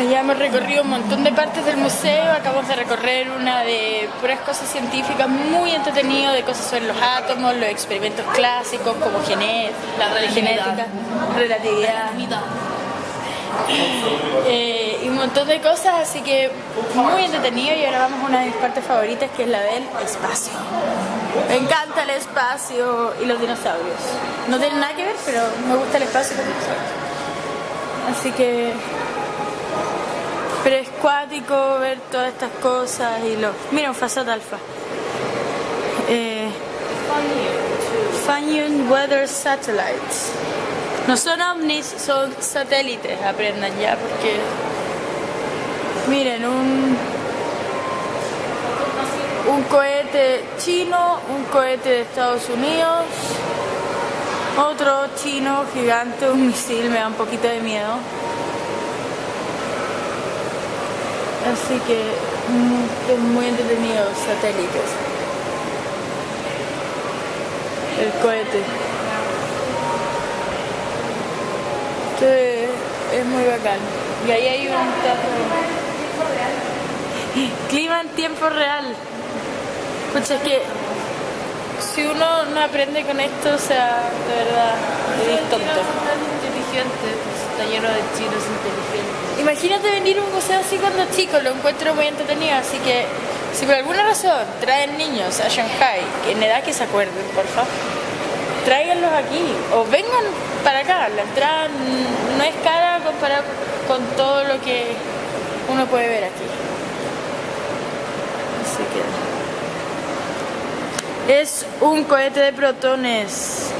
Bueno, ya hemos recorrido un montón de partes del museo, acabamos de recorrer una de puras cosas científicas muy entretenido, de cosas sobre los átomos, los experimentos clásicos como genet La relatividad. genética, relatividad, eh, y un montón de cosas, así que muy entretenido y ahora vamos a una de mis partes favoritas que es la del espacio. Me encanta el espacio y los dinosaurios. No tienen nada que ver, pero me gusta el espacio y los dinosaurios. Así que pero es cuático ver todas estas cosas y los... Mira, un Fasat Alpha. Eh, Funyun Weather Satellites. No son ovnis, son satélites, aprendan ya, porque... Miren, un... Un cohete chino, un cohete de Estados Unidos, otro chino gigante, un misil, me da un poquito de miedo. Así que mm, es muy entretenido satélites. El cohete. Esto es, es muy bacán. Y ahí hay un teatro. Clima en tiempo real. Escucha, es que si uno no aprende con esto, o sea, de verdad, es tonto. inteligente, está lleno de chinos inteligentes. Imagínate venir a un museo así cuando chico, lo encuentro muy entretenido, así que si por alguna razón traen niños a Shanghai, en edad que se acuerden, por favor, tráiganlos aquí o vengan para acá. La entrada no es cara comparado con todo lo que uno puede ver aquí. Así que es un cohete de protones.